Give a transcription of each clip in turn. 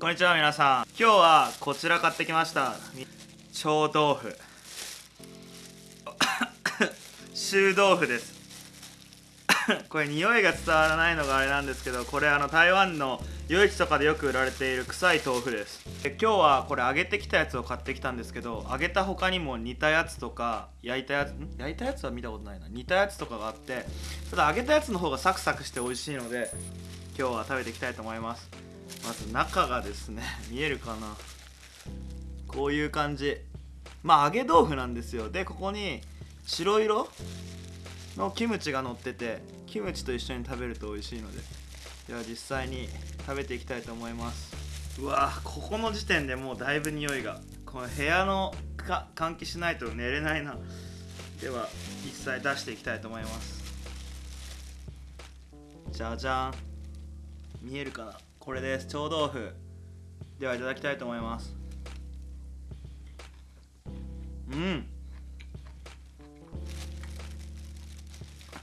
こんにちは皆さん。今日はこちら買ってきました。臭豆腐。臭豆腐です。これ匂いが伝わらないのがあれなんですけどこれあの台湾の夜市とかでよく売られている臭い豆腐です。で今日はこれ揚げてきたやつを買ってきたんですけど揚げた他にも煮たやつとか焼いたやつん？焼いたやつは見たことないな。煮たやつとかがあってただ揚げたやつの方がサクサクして美味しいので今日は食べていきたいと思います。まず中がですね 見えるかな。こういう感じ。まあ揚げ豆腐なんですよ。でここに白色のキムチが乗っててキムチと一緒に食べると美味しいのででは実際に食べていきたいと思います。うわここの時点でもうだいぶ匂いがこの部屋のか換気しないと寝れないな。では実際出していきたいと思います。じゃじゃん。見えるかな？これです。臭豆腐。ではいただきたいと思います。うん。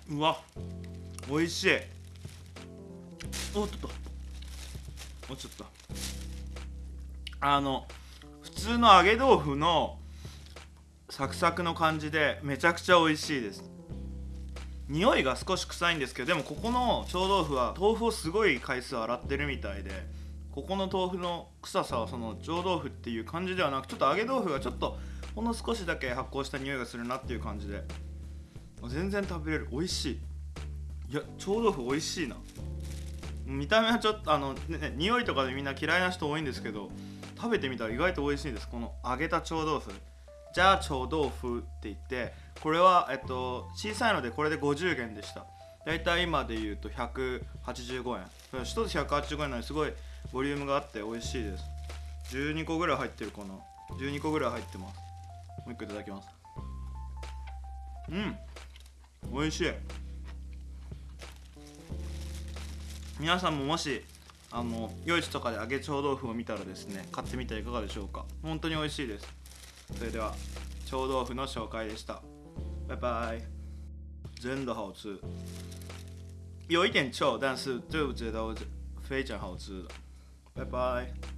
うわ。美味しい。おっとっと。落ちちゃったあの普通の揚げ豆腐のサクサクの感じでめちゃくちゃ美味しいです。匂いが少し臭いんですけどでもここの臭豆腐は豆腐をすごい回数洗ってるみたいでここの豆腐の臭さはその臭豆腐っていう感じではなくちょっと揚げ豆腐がちょっとほんの少しだけ発酵した匂いがするなっていう感じで全然食べれる美味しいいや臭豆腐美味しいな見た目はちょっとあの、ね、匂いとかでみんな嫌いな人多いんですけど食べてみたら意外と美味しいですこの揚げた臭豆腐じゃあ臭豆腐って言ってこれは、えっと、小さいのでこれで50元でした。だいたい今で言うと185円。1つ185円なのにすごいボリュームがあって美味しいです。12個ぐらい入ってるかな。12個ぐらい入ってます。もう一個いただきます。うん。美味しい。皆さんももしあの夜市とかで揚げ臭豆腐を見たらですね買ってみてはいかがでしょうか。本当に美味しいです。それでは臭豆腐の紹介でした。バイバイ。真的好吃。有一点臭但是对我觉得非常好吃。的拜拜